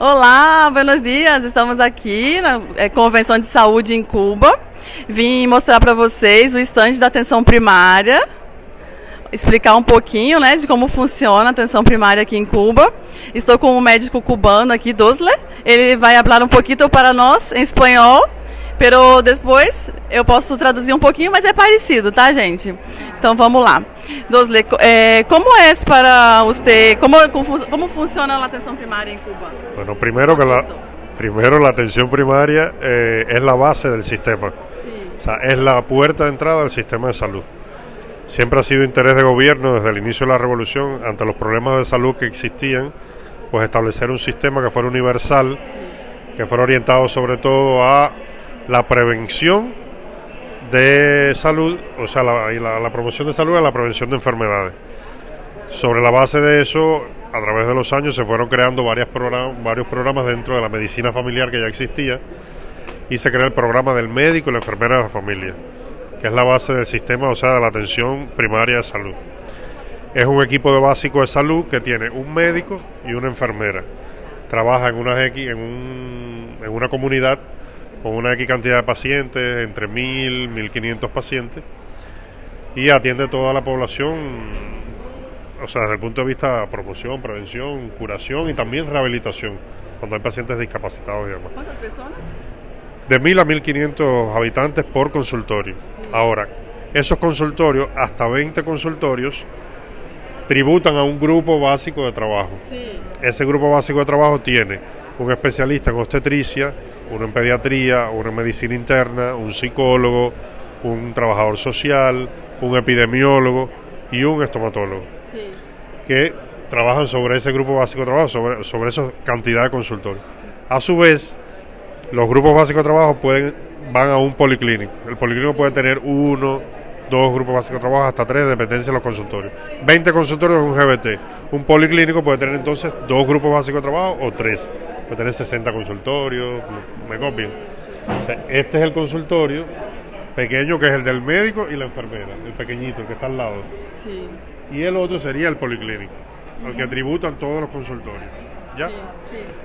Olá, buenos dias. Estamos aqui na é, Convenção de Saúde em Cuba. Vim mostrar para vocês o estande da atenção primária, explicar um pouquinho, né, de como funciona a atenção primária aqui em Cuba. Estou com um médico cubano aqui, Dosle. Ele vai falar um pouquinho para nós em espanhol Pero depois eu posso traduzir um pouquinho, mas é parecido, tá, gente? Então vamos lá. Dosle, eh, como é para você, como, como funciona a atenção primária em Cuba? Bueno, primero que la, primero la atención primaria eh, es la base del sistema. Sí. O sea, es la puerta de entrada al sistema de salud. Siempre ha sido interés de gobierno desde el inicio de la revolución, ante los problemas de salud que existían, pues establecer un sistema que fuera universal, que fuera orientado sobre todo a la prevención de salud, o sea, la, promoción de salud y la prevención de enfermedades. Sobre la base de eso, a través de los años se fueron creando varios programas, varios programas dentro de la medicina familiar que ya existía y se creó el programa del médico y la enfermera de la familia, que es la base del sistema, o sea, de la atención primaria de salud. Es un equipo de básico de salud que tiene un médico y una enfermera. Trabaja en una, en, un, en una comunidad con una X cantidad de pacientes, entre 1.000, 1.500 pacientes, y atiende toda la población, o sea, desde el punto de vista de promoción, prevención, curación y también rehabilitación, cuando hay pacientes discapacitados y demás. ¿Cuántas personas? De 1.000 a 1.500 habitantes por consultorio. Ahora, esos consultorios, hasta 20 consultorios, tributan a un grupo básico de trabajo. Ese grupo básico de trabajo tiene un especialista en obstetricia, uno en pediatría, uno en medicina interna, un psicólogo, un trabajador social, un epidemiólogo y un estomatólogo. Que trabajan sobre ese grupo básico de trabajo, sobre, sobre esa cantidad de consultorios. A su vez, los grupos básicos de trabajo pueden, van a un policlínico. El policlínico puede tener uno, dos grupos básicos de trabajo, hasta tres, de dependencia de los consultorios. 20 consultorios es un GBT. Un policlínico puede tener entonces dos grupos básicos de trabajo o tres puede tener 60 consultorios, me copian. este es el consultorio pequeño que es el del médico y la enfermera, el pequeñito, el que está al lado. Y el otro sería el policlínico, al que tributan todos los consultorios. ¿Ya?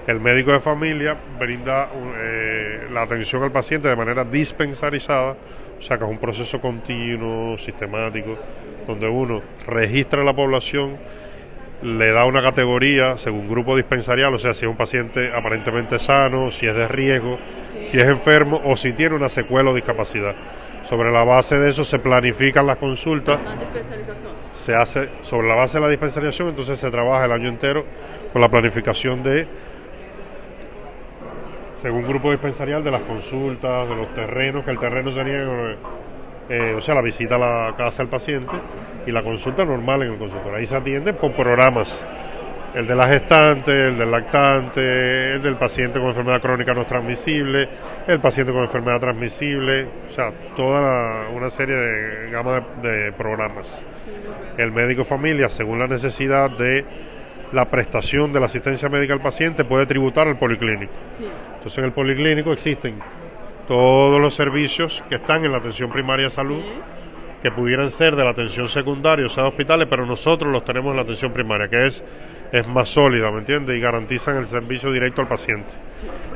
El médico de familia brinda eh, la atención al paciente de manera dispensarizada, o sea que es un proceso continuo, sistemático, donde uno registra la población le da una categoría según grupo dispensarial, o sea, si es un paciente aparentemente sano, si es de riesgo, si es enfermo o si tiene una secuela o discapacidad. Sobre la base de eso se planifican las consultas. Se hace sobre la base de la dispensarización, entonces se trabaja el año entero con la planificación de según grupo dispensarial de las consultas, de los terrenos, que el terreno sería eh, o sea, la visita a la casa del paciente y la consulta normal en el consultorio. Ahí se atiende por programas. El de la gestante, el del lactante, el del paciente con enfermedad crónica no transmisible, el paciente con enfermedad transmisible, o sea, toda una serie de gama de, programas. El médico familia, según la necesidad de la prestación de la asistencia médica al paciente, puede tributar al policlínico. Entonces en el policlínico existen todos los servicios que están en la atención primaria de salud, que pudieran ser de la atención secundaria, o sea, de hospitales, pero nosotros los tenemos en la atención primaria, que es, es más sólida, ¿me entiendes? Y garantizan el servicio directo al paciente.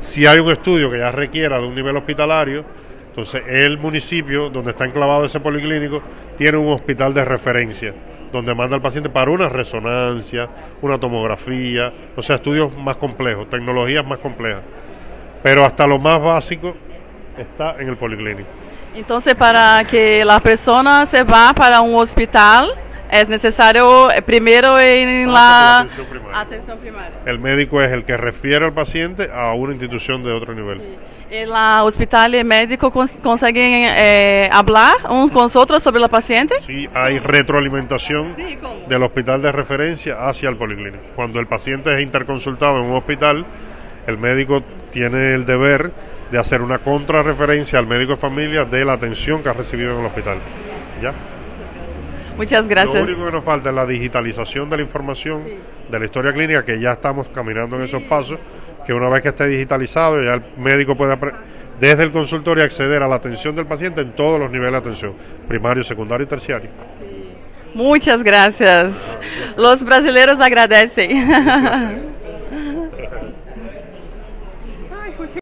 Si hay un estudio que ya requiera de un nivel hospitalario, entonces el municipio donde está enclavado ese policlínico tiene un hospital de referencia donde manda al paciente para una resonancia, una tomografía, o sea, estudios más complejos, tecnologías más complejas. Pero hasta lo más básico está en el policlínico. Entonces, para que la persona se va para un hospital, es necesario eh, primero en la atención primaria. El médico es el que refiere al paciente a una institución de otro nivel. En la hospital y médico consiguen eh, hablar unos con otros sobre la paciente. Sí, hay retroalimentación del hospital de referencia hacia el policlínico. Cuando el paciente es interconsultado en un hospital, el médico tiene el deber de hacer una contrarreferencia al médico de familia de la atención que ha recibido en el hospital. ¿Ya? Muchas gracias. Lo único que nos falta es la digitalización de la información de la historia clínica, que ya estamos caminando en esos pasos, que una vez que esté digitalizado, ya el médico puede desde el consultorio acceder a la atención del paciente en todos los niveles de atención, primario, secundario y terciario. Muchas gracias. Los brasileños agradecen.